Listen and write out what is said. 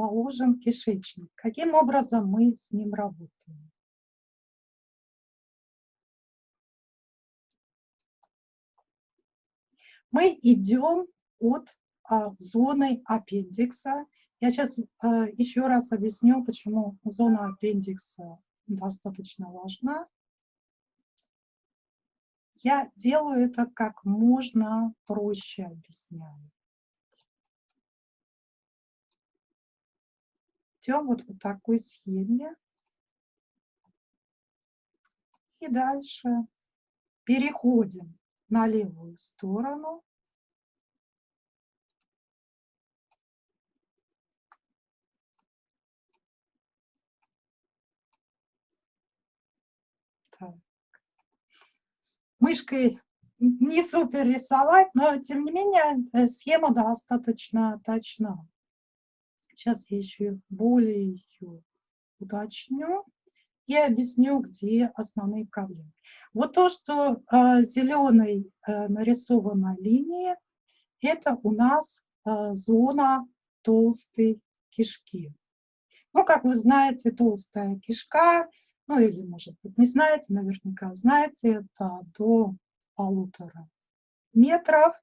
расположен кишечник. Каким образом мы с ним работаем? Мы идем от а, зоны аппендикса. Я сейчас а, еще раз объясню, почему зона аппендикса достаточно важна. Я делаю это как можно проще объясняю. Идем вот по такой схеме. И дальше переходим на левую сторону. Так. Мышкой не супер рисовать, но тем не менее э, схема достаточно точна. Сейчас я еще более ее уточню и объясню, где основные проблемы. Вот то, что э, зеленой э, нарисована линия, это у нас э, зона толстой кишки. Ну, как вы знаете, толстая кишка, ну или, может быть, не знаете, наверняка знаете, это до полутора метров.